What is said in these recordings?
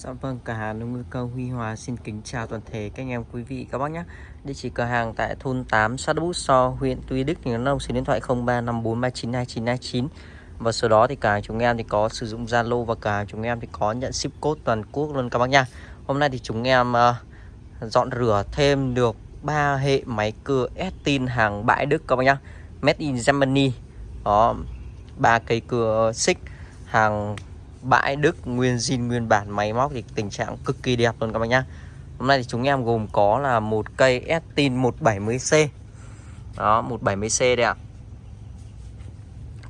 Dạ vâng, cửa hàng nông ngư câu Huy Hòa xin kính chào toàn thể các anh em quý vị các bác nhé. Địa chỉ cửa hàng tại thôn 8 xã Bút So, huyện Tuy Đức, tỉnh Đắk Nông, số điện thoại 0354392929. Và số đó thì cả chúng em thì có sử dụng Zalo và cả chúng em thì có nhận ship code toàn quốc luôn các bác nha. Hôm nay thì chúng em uh, dọn rửa thêm được ba hệ máy cưa Estin hàng bãi Đức các bác nhá. Made in Germany. Đó, ba cây cưa xích hàng bãi Đức, nguyên zin, nguyên bản, máy móc thì tình trạng cực kỳ đẹp luôn các bác nhá. Hôm nay thì chúng em gồm có là một cây Estin 170C Đó 170C đây ạ.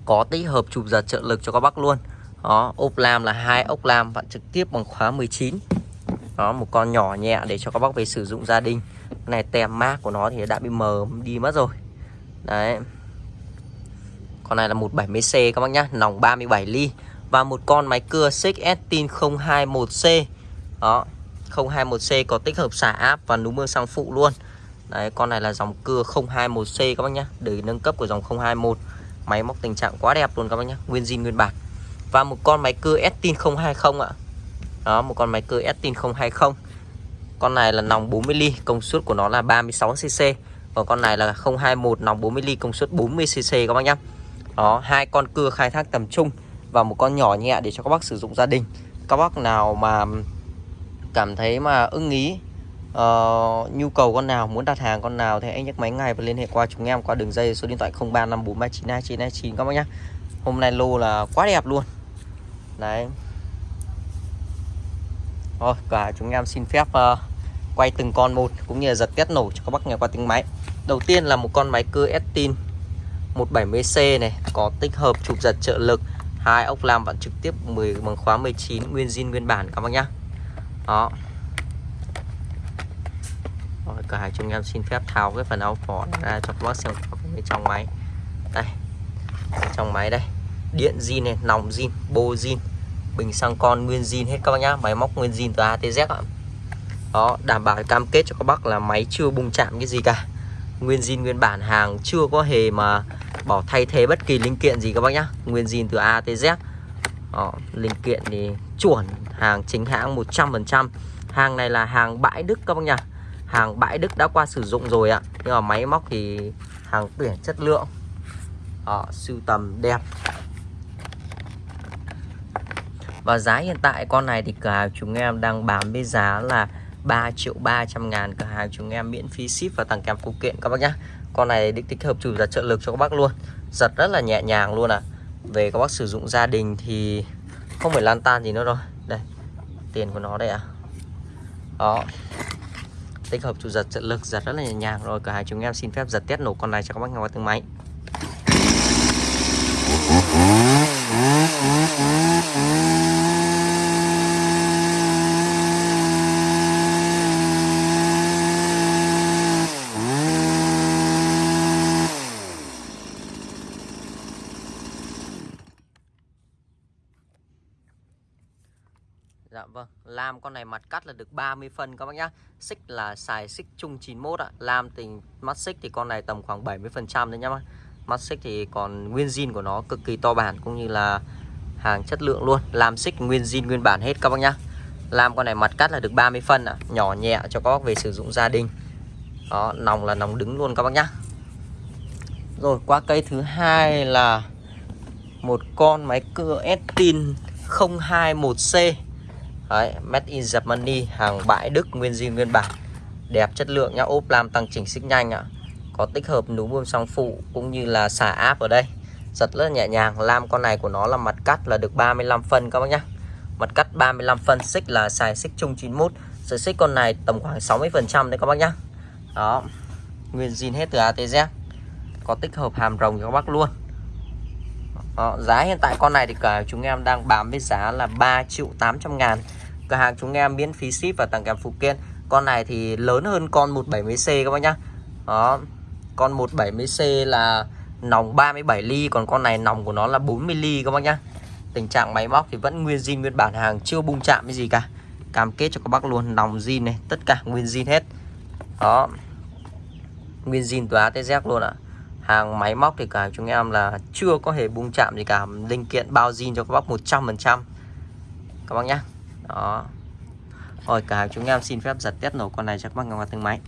Có tích hợp chụp giật trợ lực cho các bác luôn. Đó, ốp lam là hai ốc lam, vặn trực tiếp bằng khóa 19 Đó, một con nhỏ nhẹ để cho các bác về sử dụng gia đình. Cái này tem mát của nó thì đã bị mờ, đi mất rồi. Đấy. Con này là 170C các bác nhá, Nòng 37 ly và một con máy cưa xích Estin 021C đó 021C có tích hợp xả áp và núm mưa sang phụ luôn. Đấy, con này là dòng cưa 021C các bác nhá. Để nâng cấp của dòng 021 máy móc tình trạng quá đẹp luôn các bác nhá. Nguyên zin, nguyên bản. Và một con máy cưa Estin 020 ạ. Đó, một con máy cưa Estin 020 con này là nòng 40 ly, công suất của nó là 36 cc còn con này là 021 nòng 40 ly, công suất 40 cc các bác nhá. Đó, hai con cưa khai thác tầm trung và một con nhỏ nhẹ để cho các bác sử dụng gia đình. Các bác nào mà cảm thấy mà ưng ý uh, nhu cầu con nào muốn đặt hàng con nào thì anh nhắc máy ngay và liên hệ qua chúng em qua đường dây số điện thoại 0354392929 các bác nhé hôm nay lô là quá đẹp luôn. Đấy. Rồi cả chúng em xin phép uh, quay từng con một cũng như là giật test nổ cho các bác nghe qua tiếng máy. Đầu tiên là một con máy cưa Estin 170C này có tích hợp chụp giật trợ lực hai ốc lam vặn trực tiếp 10 bằng khóa 19 nguyên zin nguyên bản các bác nhá. Đó. Rồi cả hai chúng em xin phép tháo cái phần áo phỏ ra cho các bác xem bên trong máy. Đây trong máy đây. Điện zin này nòng zin bô zin bình xăng con nguyên zin hết các bác nhá. Máy móc nguyên zin từ ATZ ạ. Đó đảm bảo cam kết cho các bác là máy chưa bung chạm cái gì cả. Nguyên zin nguyên bản hàng chưa có hề mà bỏ thay thế bất kỳ linh kiện gì các bác nhá. Nguyên zin từ A tới Z. Đó, linh kiện thì chuẩn. Hàng chính hãng 100% hàng này là hàng bãi Đức các bác nhá. Hàng bãi Đức đã qua sử dụng rồi ạ. Nhưng mà máy móc thì hàng tuyển chất lượng. Đó, sưu tầm đẹp. Và giá hiện tại con này thì cả chúng em đang bán với giá là 3 triệu 300 ngàn. Cả hàng chúng em miễn phí ship và tặng kèm phụ kiện các bác nhá con này được tích hợp chủ giật trợ lực cho các bác luôn. Giật rất là nhẹ nhàng luôn à về các bác sử dụng gia đình thì không phải lan tan gì nữa rồi. Đây, tiền của nó đây à đó. Tích hợp chủ giật trợ lực, giật rất là nhẹ nhàng rồi. Cả hai chúng em xin phép giật test nổ con này cho các bác nghe qua tiếng máy Dạ vâng, lam con này mặt cắt là được 30 phân các bác nhá. Xích là xài xích chung 91 ạ. Lam tình mắt xích thì con này tầm khoảng 70% đấy nhá. Mắt xích thì còn nguyên zin của nó cực kỳ to bản cũng như là hàng chất lượng luôn. làm xích nguyên zin nguyên bản hết các bác nhá. Lam con này mặt cắt là được 30 phân ạ, nhỏ nhẹ cho các bác về sử dụng gia đình. Đó, nòng là nòng đứng luôn các bác nhá. Rồi qua cây thứ hai là một con máy cưa Estin 021C Đấy, Made in Germany hàng bãi Đức nguyên zin nguyên bản. Đẹp chất lượng nhá ốp lam tăng chỉnh xích nhanh ạ. Có tích hợp núm bơm song phụ cũng như là xả áp ở đây. Giật rất là nhẹ nhàng lam con này của nó là mặt cắt là được 35 phân các bác nhá. Mặt cắt 35 phân xích là xài xích chung 91 sợi xích con này tầm khoảng 60 phần trăm đấy các bác nhá. Đó nguyên zin hết từ ATZ có tích hợp hàm rồng cho các bác luôn. Đó, giá hiện tại con này thì cả chúng em đang bán với giá là 3 triệu 800 ngàn cửa hàng chúng em miễn phí ship và tặng kèm phụ kiện. Con này thì lớn hơn con 170C các bác nhá. Đó, con 170C là nòng 37 ly, còn con này nòng của nó là 40 ly các bác nhá. Tình trạng máy móc thì vẫn nguyên zin, nguyên bản, hàng chưa bung chạm cái gì cả. Cam kết cho các bác luôn, nòng zin này, tất cả nguyên zin hết. Đó, nguyên zin từ A tới Z luôn ạ. Hàng máy móc thì cả chúng em là chưa có hề bung chạm gì cả. Linh kiện, bao zin cho các bác 100% các bác nhá đó rồi cả chúng em xin phép giật test nổ con này cho các bác ngang qua từng máy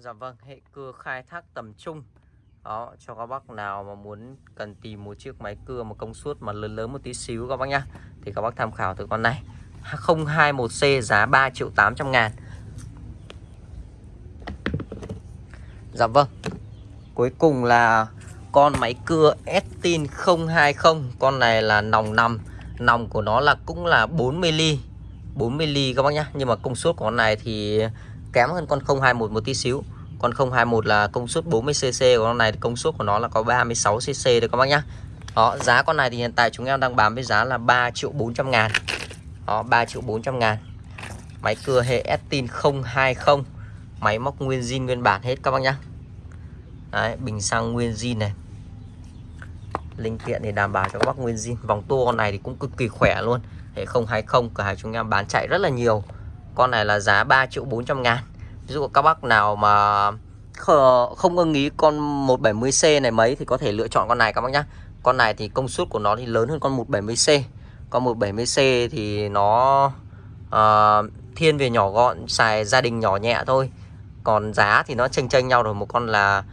Dạ vâng, hệ cưa khai thác tầm trung. Đó cho các bác nào mà muốn cần tìm một chiếc máy cưa một công suất mà lớn lớn một tí xíu các bác nhá thì các bác tham khảo từ con này. 021C giá 3 triệu 800 ngàn. Dạ vâng Cuối cùng là con máy cưa Estin 020 Con này là nòng nằm Nòng của nó là cũng là 40mm 40mm các bác nhá. Nhưng mà công suất của con này thì kém hơn con 021 một tí xíu. Con 021 là công suất 40cc của con này công suất của nó là có 36cc đấy các bác nhá. Đó, giá con này thì hiện tại chúng em đang bán với giá là 3 triệu 400 ngàn. Đó 3 triệu 400 ngàn. Máy cưa hệ Estin 020 máy móc nguyên zin nguyên bản hết các bác nhá. Đấy, bình xăng nguyên zin này. Linh kiện thì đảm bảo cho các bác nguyên zin. Vòng tua con này thì cũng cực kỳ khỏe luôn. Hệ 020 cửa hàng chúng em bán chạy rất là nhiều con này là giá 3 triệu 400 ngàn Ví dụ các bác nào mà không ưng ý con 170C này mấy thì có thể lựa chọn con này các bác nhá. Con này thì công suất của nó thì lớn hơn con 170C. Con 170C thì nó uh, thiên về nhỏ gọn, xài gia đình nhỏ nhẹ thôi. Còn giá thì nó chênh chênh nhau rồi, một con là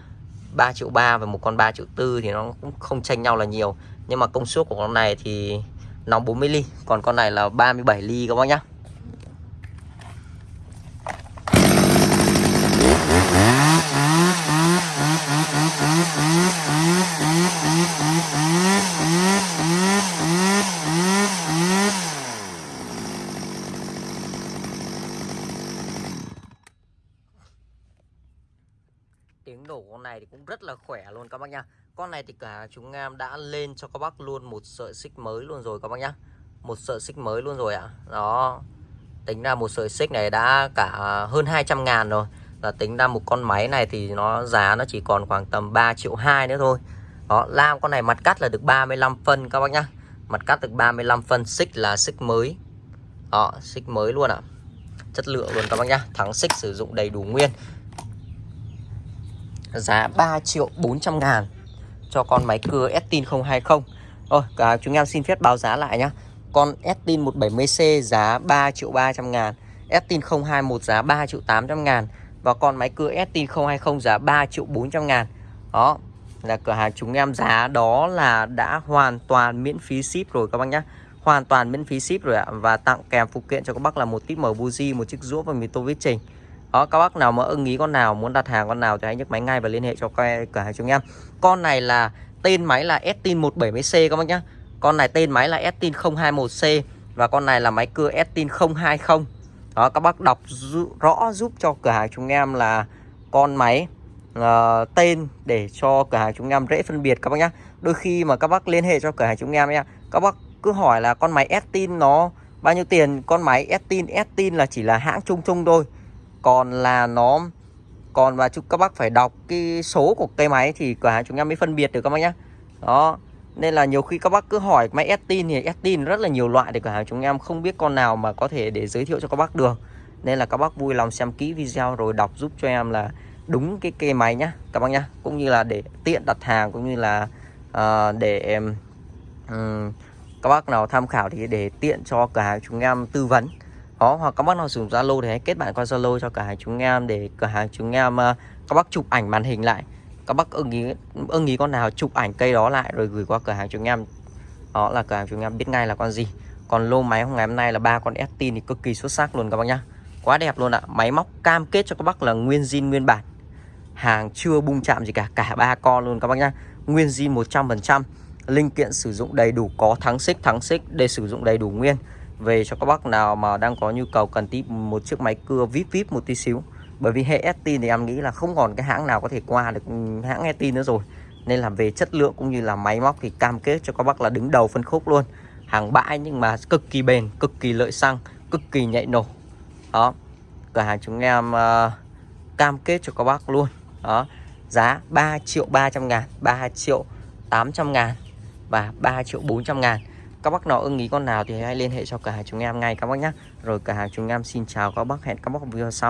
3 triệu 3 và một con 3 triệu 4 thì nó cũng không chênh nhau là nhiều. Nhưng mà công suất của con này thì nóng 40 ly, còn con này là 37 ly các bác nhá. tiếng nổ con này thì cũng rất là khỏe luôn các bác nhá. Con này thì cả chúng em đã lên cho các bác luôn một sợi xích mới luôn rồi các bác nhá. Một sợi xích mới luôn rồi ạ. À. đó. Tính ra một sợi xích này đã cả hơn 200 ngàn rồi. Là tính ra một con máy này thì nó giá nó chỉ còn khoảng tầm 3 triệu 2 nữa thôi. Đó lam con này mặt cắt là được 35 phân các bác nhá. Mặt cắt được 35 phân, xích là xích mới. Đó, xích mới luôn ạ. À. chất lượng luôn các bác nhá. Thắng xích sử dụng đầy đủ nguyên giá 3 triệu 400 ngàn. Cho con máy cưa Estin 020 Rồi cả chúng em xin phép báo giá lại nhá. Con Estin 170C giá 3 triệu 300 ngàn. Estin 021 giá 3 triệu 800 ngàn. Và con máy cưa Estin 020 giá 3 triệu 400 ngàn. Đó là cửa hàng chúng em giá đó là đã hoàn toàn miễn phí ship rồi các bác nhá. Hoàn toàn miễn phí ship rồi ạ. Và tặng kèm phụ kiện cho các bác là một tít mở buji, một chiếc rũa và mì tô viết trình đó các bác nào mà ưng ý con nào muốn đặt hàng con nào thì hãy nhấc máy ngay và liên hệ cho cửa hàng chúng em. Con này là tên máy là Estin 170C các bác nhá. Con này tên máy là Estin 021C và con này là máy cưa Estin 020 đó các bác đọc rõ giúp cho cửa hàng chúng em là con máy uh, tên để cho cửa hàng chúng em dễ phân biệt các bác nhá. Đôi khi mà các bác liên hệ cho cửa hàng chúng em nhé các bác cứ hỏi là con máy Estin nó bao nhiêu tiền? Con máy Estin Estin là chỉ là hãng chung chung thôi còn là nó còn và chúc các bác phải đọc cái số của cây máy thì cửa hàng chúng em mới phân biệt được các bác nhé đó. Nên là nhiều khi các bác cứ hỏi máy Estin thì Estin rất là nhiều loại để cửa hàng chúng em không biết con nào mà có thể để giới thiệu cho các bác được. Nên là các bác vui lòng xem kỹ video rồi đọc giúp cho em là đúng cái cây máy nhá các bác nhá. Cũng như là để tiện đặt hàng cũng như là uh, để um, các bác nào tham khảo thì để tiện cho cửa hàng chúng em tư vấn đó hoặc các bác nào sử dụng Zalo thì hãy kết bạn qua Zalo cho cửa hàng chúng em để cửa hàng chúng em uh, các bác chụp ảnh màn hình lại. Các bác ưng ý ưng ý con nào chụp ảnh cây đó lại rồi gửi qua cửa hàng chúng em. Đó là cửa hàng chúng em biết ngay là con gì. Còn lô máy hôm ngày hôm nay là ba con Estin thì cực kỳ xuất sắc luôn các bác nhá. Quá đẹp luôn ạ. Máy móc cam kết cho các bác là nguyên zin nguyên bản. Hàng chưa bung chạm gì cả cả ba con luôn các bác nhá. Nguyên zin 100% linh kiện sử dụng đầy đủ có thắng xích thắng xích để sử dụng đầy đủ nguyên về cho các bác nào mà đang có nhu cầu cần tí một chiếc máy cưa vip vip một tí xíu. Bởi vì hệ Estin thì em nghĩ là không còn cái hãng nào có thể qua được hãng Estin nữa rồi. Nên là về chất lượng cũng như là máy móc thì cam kết cho các bác là đứng đầu phân khúc luôn. Hàng bãi nhưng mà cực kỳ bền cực kỳ lợi xăng cực kỳ nhạy nổ. Đó. Cửa hàng chúng em uh, cam kết cho các bác luôn. Đó. Giá 3 triệu 300 ngàn 3 triệu 800 ngàn và 3 triệu 400 ngàn các bác nào ưng ý con nào thì hãy liên hệ cho cửa hàng chúng em ngay các bác nhé rồi cửa hàng chúng em xin chào các bác, hẹn các bác video sau.